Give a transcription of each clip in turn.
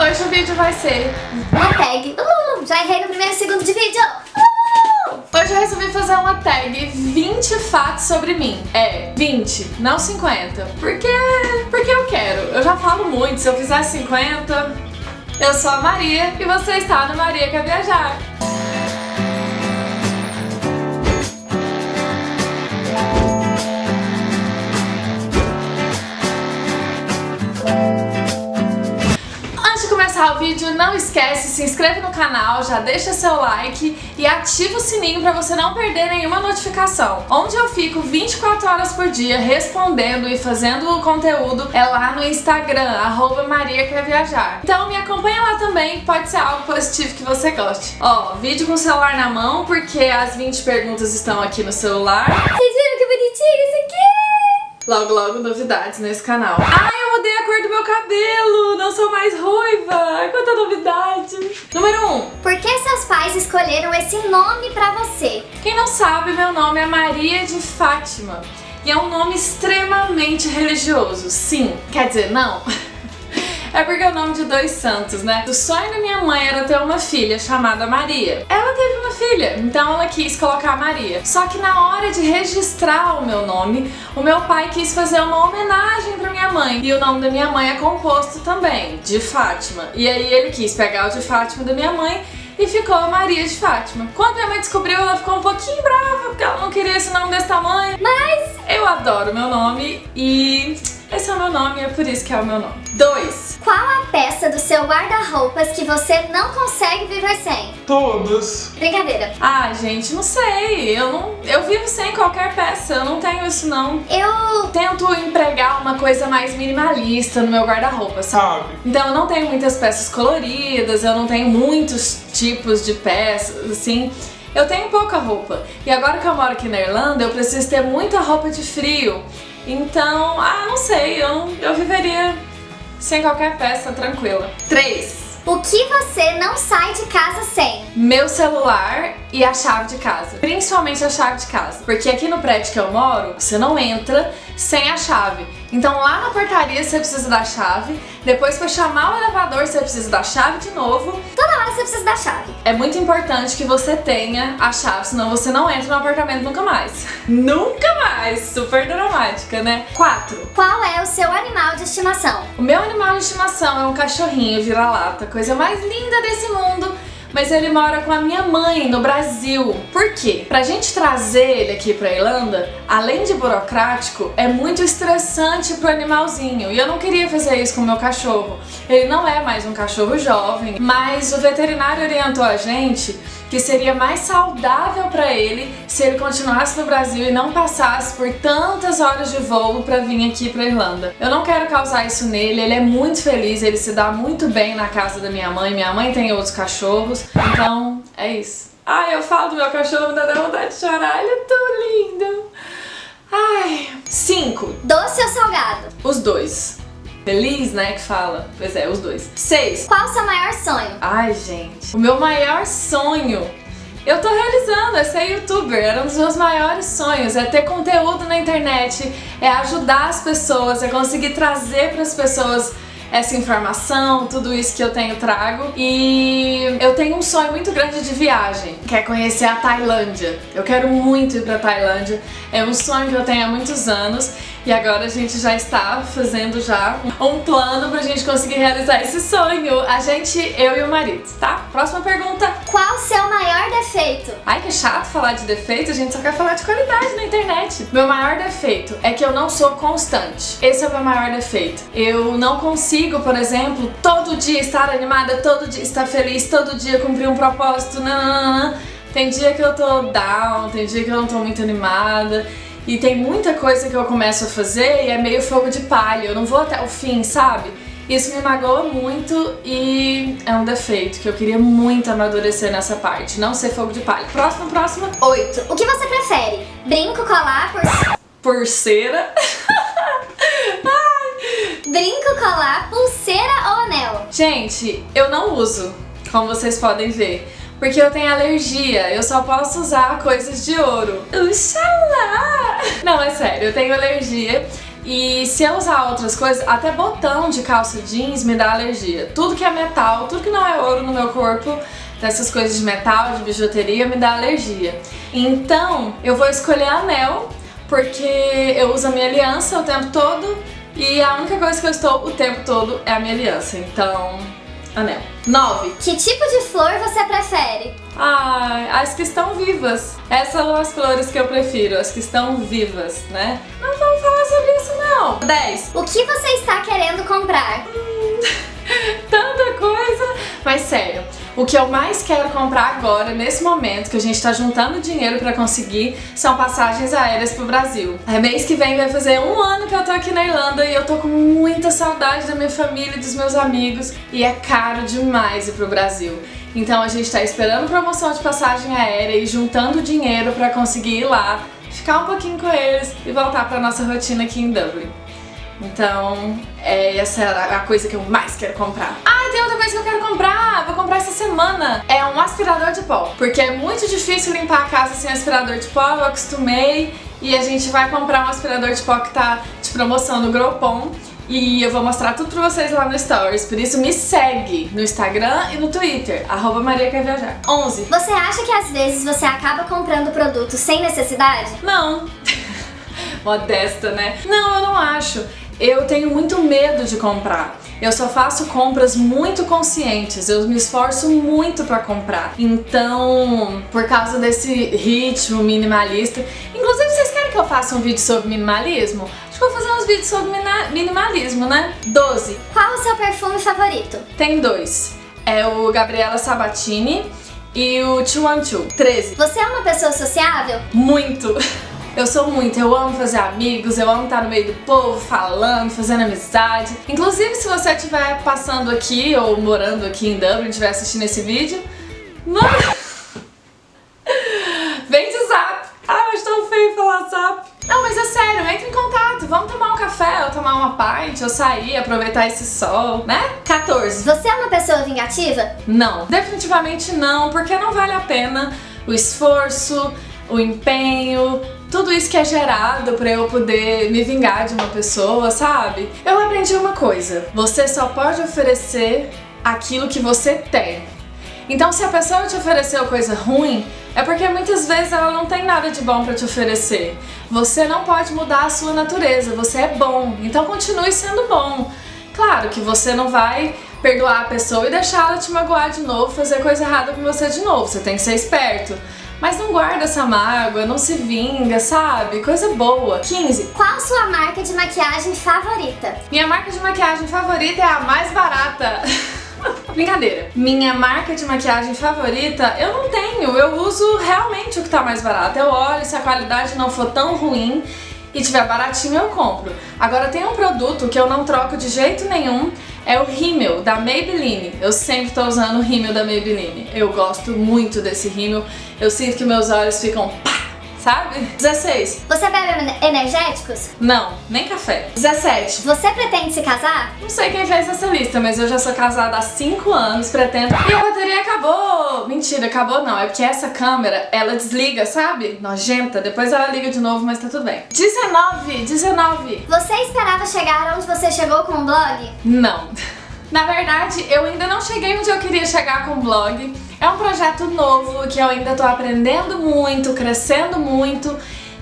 Hoje o vídeo vai ser... Uma tag. Uh, já errei no primeiro segundo de vídeo. Uh! Hoje eu resolvi fazer uma tag 20 fatos sobre mim. É, 20, não 50. Porque, porque eu quero. Eu já falo muito, se eu fizer 50... Eu sou a Maria e você está no Maria Quer Viajar. Vídeo, não esquece, se inscreve no canal, já deixa seu like e ativa o sininho para você não perder nenhuma notificação. Onde eu fico 24 horas por dia respondendo e fazendo conteúdo é lá no Instagram, arroba Maria Quer Viajar. Então me acompanha lá também, pode ser algo positivo que você goste. Ó, vídeo com o celular na mão, porque as 20 perguntas estão aqui no celular. Vocês viram que bonitinho isso aqui? Logo, logo, novidades nesse canal. Ai, mudei a cor do meu cabelo, não sou mais ruiva. Ai, quanta novidade. Número 1. Um. Por que seus pais escolheram esse nome pra você? Quem não sabe, meu nome é Maria de Fátima. E é um nome extremamente religioso. Sim, quer dizer, não. É porque é o nome de dois santos, né? O sonho da minha mãe era ter uma filha chamada Maria. Ela teve uma filha, então ela quis colocar Maria. Só que na hora de registrar o meu nome, o meu pai quis fazer uma homenagem pra minha mãe. E o nome da minha mãe é composto também, de Fátima. E aí ele quis pegar o de Fátima da minha mãe e ficou a Maria de Fátima. Quando minha mãe descobriu, ela ficou um pouquinho brava, porque ela não queria esse nome desse tamanho. Mas eu adoro meu nome e esse é o meu nome e é por isso que é o meu nome. 2. Qual a peça do seu guarda-roupas que você não consegue viver sem? Todas. Brincadeira. Ah, gente, não sei. Eu não, eu vivo sem qualquer peça. Eu não tenho isso não. Eu tento empregar uma coisa mais minimalista no meu guarda-roupa, sabe? Então eu não tenho muitas peças coloridas, eu não tenho muitos tipos de peças, assim. Eu tenho pouca roupa. E agora que eu moro aqui na Irlanda, eu preciso ter muita roupa de frio. Então, ah, não sei, eu, eu viveria sem qualquer peça, tranquila. 3. O que você não sai de casa sem? Meu celular e a chave de casa. Principalmente a chave de casa. Porque aqui no prédio que eu moro, você não entra sem a chave. Então lá na portaria você precisa da chave, depois para chamar o elevador você precisa da chave de novo. Toda hora você precisa da chave. É muito importante que você tenha a chave, senão você não entra no apartamento nunca mais. nunca mais! Super dramática, né? 4. Qual é o seu animal de estimação? O meu animal de estimação é um cachorrinho vira-lata, coisa mais linda desse mundo mas ele mora com a minha mãe no Brasil. Por quê? Pra gente trazer ele aqui pra Irlanda, além de burocrático, é muito estressante pro animalzinho. E eu não queria fazer isso com o meu cachorro. Ele não é mais um cachorro jovem, mas o veterinário orientou a gente que seria mais saudável para ele se ele continuasse no Brasil e não passasse por tantas horas de voo para vir aqui para Irlanda. Eu não quero causar isso nele, ele é muito feliz, ele se dá muito bem na casa da minha mãe, minha mãe tem outros cachorros, então é isso. Ai, eu falo do meu cachorro, me dá vontade de chorar, ele é tão lindo. Ai. Cinco. Doce ou salgado? Os dois. Feliz, né, que fala. Pois é, os dois. Seis. Qual o seu maior sonho? Ai, gente. O meu maior sonho eu tô realizando, é ser youtuber, era um dos meus maiores sonhos, é ter conteúdo na internet, é ajudar as pessoas, é conseguir trazer para as pessoas essa informação, tudo isso que eu tenho trago. E eu tenho um sonho muito grande de viagem, que é conhecer a Tailândia. Eu quero muito ir pra Tailândia, é um sonho que eu tenho há muitos anos e agora a gente já está fazendo já um plano pra gente conseguir realizar esse sonho. A gente, eu e o marido, tá? Próxima pergunta. Qual o seu maior defeito? Ai, que chato falar de defeito, a gente só quer falar de qualidade na internet. Meu maior defeito é que eu não sou constante. Esse é o meu maior defeito. Eu não consigo, por exemplo, todo dia estar animada, todo dia estar feliz, todo dia cumprir um propósito, não. Tem dia que eu tô down, tem dia que eu não tô muito animada. E tem muita coisa que eu começo a fazer e é meio fogo de palha, eu não vou até o fim, sabe? Isso me magoa muito e é um defeito que eu queria muito amadurecer nessa parte, não ser fogo de palha. Próximo, próximo. Oito. O que você prefere? Brinco, colar, por... Pulseira? Brinco, colar, pulseira ou anel? Gente, eu não uso, como vocês podem ver porque eu tenho alergia, eu só posso usar coisas de ouro. Uxalá! Não, é sério, eu tenho alergia E se eu usar outras coisas, até botão de calça jeans me dá alergia. Tudo que é metal, tudo que não é ouro no meu corpo, dessas coisas de metal, de bijuteria, me dá alergia. Então, eu vou escolher anel, porque eu uso a minha aliança o tempo todo e a única coisa que eu estou o tempo todo é a minha aliança. Então, anel. 9. Que tipo de flor você prefere? Ah, as que estão vivas. Essas são as flores que eu prefiro, as que estão vivas, né? Não vamos falar sobre isso não. 10. O que você está querendo comprar? Tanta coisa! Mas sério, o que eu mais quero comprar agora, nesse momento que a gente tá juntando dinheiro pra conseguir, são passagens aéreas pro Brasil. É mês que vem vai fazer um ano que eu tô aqui na Irlanda e eu tô com muita saudade da minha família e dos meus amigos e é caro demais ir pro Brasil. Então a gente tá esperando promoção de passagem aérea e juntando dinheiro pra conseguir ir lá, ficar um pouquinho com eles e voltar pra nossa rotina aqui em Dublin. Então, é, essa é a coisa que eu mais quero comprar. Ah, tem outra coisa que eu quero comprar! Vou comprar essa semana. É um aspirador de pó. Porque é muito difícil limpar a casa sem aspirador de pó, eu acostumei. E a gente vai comprar um aspirador de pó que tá de promoção no Groupon. E eu vou mostrar tudo pra vocês lá no Stories. Por isso me segue no Instagram e no Twitter, arroba Maria Quer Viajar. 11. Você acha que às vezes você acaba comprando produtos sem necessidade? Não. Modesta, né? Não, eu não acho eu tenho muito medo de comprar. Eu só faço compras muito conscientes, eu me esforço muito para comprar. Então, por causa desse ritmo minimalista, inclusive vocês querem que eu faça um vídeo sobre minimalismo? Acho que vou fazer uns vídeos sobre minimalismo, né? 12. Qual o seu perfume favorito? Tem dois. É o Gabriela Sabatini e o 212. 13. Você é uma pessoa sociável? Muito. Eu sou muito, eu amo fazer amigos, eu amo estar no meio do povo, falando, fazendo amizade. Inclusive, se você estiver passando aqui ou morando aqui em Dublin, estiver assistindo esse vídeo, mano, vem de zap. Ah, mas tão feio falar zap. Não, mas é sério, entre em contato, vamos tomar um café, ou tomar uma pint, ou sair, aproveitar esse sol, né? 14. Você é uma pessoa vingativa? Não, definitivamente não, porque não vale a pena o esforço, o empenho, tudo isso que é gerado pra eu poder me vingar de uma pessoa, sabe? Eu aprendi uma coisa, você só pode oferecer aquilo que você tem. Então se a pessoa te ofereceu coisa ruim, é porque muitas vezes ela não tem nada de bom pra te oferecer. Você não pode mudar a sua natureza, você é bom, então continue sendo bom. Claro que você não vai perdoar a pessoa e deixar ela te magoar de novo, fazer coisa errada com você de novo, você tem que ser esperto. Mas não guarda essa mágoa, não se vinga, sabe? Coisa boa. 15. Qual sua marca de maquiagem favorita? Minha marca de maquiagem favorita é a mais barata. Brincadeira. Minha marca de maquiagem favorita, eu não tenho. Eu uso realmente o que tá mais barato. Eu olho, se a qualidade não for tão ruim e tiver baratinho, eu compro. Agora tem um produto que eu não troco de jeito nenhum, é o rímel da Maybelline. Eu sempre tô usando o rímel da Maybelline. Eu gosto muito desse rímel. Eu sinto que meus olhos ficam pá, sabe? 16. Você bebe energéticos? Não, nem café. 17. Você pretende se casar? Não sei quem fez essa lista, mas eu já sou casada há 5 anos, pretendo... E a bateria acabou! Mentira, acabou não, é porque essa câmera, ela desliga, sabe? Nojenta, depois ela liga de novo, mas tá tudo bem. 19, 19. Você esperava chegar onde você chegou com o blog? Não. Na verdade, eu ainda não cheguei onde eu queria chegar com o blog. É um projeto novo que eu ainda tô aprendendo muito, crescendo muito.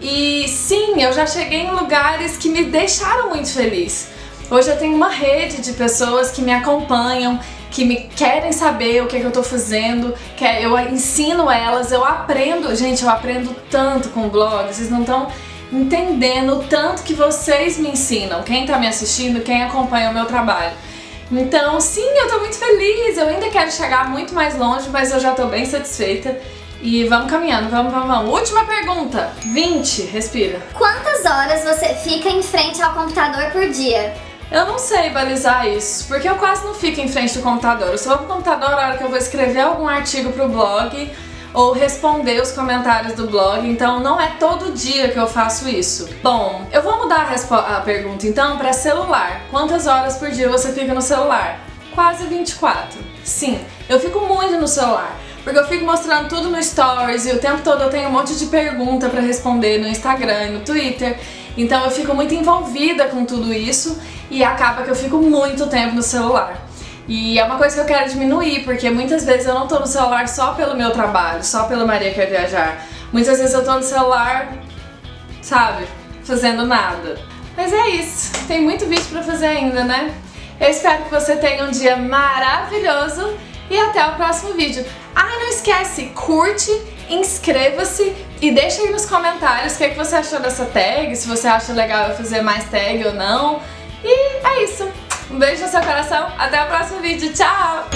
E sim, eu já cheguei em lugares que me deixaram muito feliz. Hoje eu tenho uma rede de pessoas que me acompanham, que me querem saber o que, é que eu tô fazendo, que é, eu ensino elas, eu aprendo, gente, eu aprendo tanto com o blog, vocês não estão entendendo o tanto que vocês me ensinam, quem tá me assistindo, quem acompanha o meu trabalho. Então, sim, eu tô muito feliz, eu ainda quero chegar muito mais longe, mas eu já tô bem satisfeita. E vamos caminhando, vamos, vamos, vamos. Última pergunta. 20, respira. Quantas horas você fica em frente ao computador por dia? Eu não sei balizar isso, porque eu quase não fico em frente do computador. Eu só vou pro computador na hora que eu vou escrever algum artigo pro blog ou responder os comentários do blog, então não é todo dia que eu faço isso. Bom, eu vou mudar a, a pergunta então para celular. Quantas horas por dia você fica no celular? Quase 24. Sim, eu fico muito no celular. porque eu fico mostrando tudo no Stories e o tempo todo eu tenho um monte de pergunta pra responder no Instagram e no Twitter. Então eu fico muito envolvida com tudo isso e acaba que eu fico muito tempo no celular. E é uma coisa que eu quero diminuir, porque muitas vezes eu não tô no celular só pelo meu trabalho, só pelo Maria Quer Viajar. Muitas vezes eu tô no celular, sabe, fazendo nada. Mas é isso, tem muito vídeo pra fazer ainda, né? Eu espero que você tenha um dia maravilhoso e até o próximo vídeo. Ah, não esquece, curte, inscreva-se e deixa aí nos comentários o que, é que você achou dessa tag, se você acha legal eu fazer mais tag ou não. E é isso. Um beijo no seu coração, até o próximo vídeo, tchau!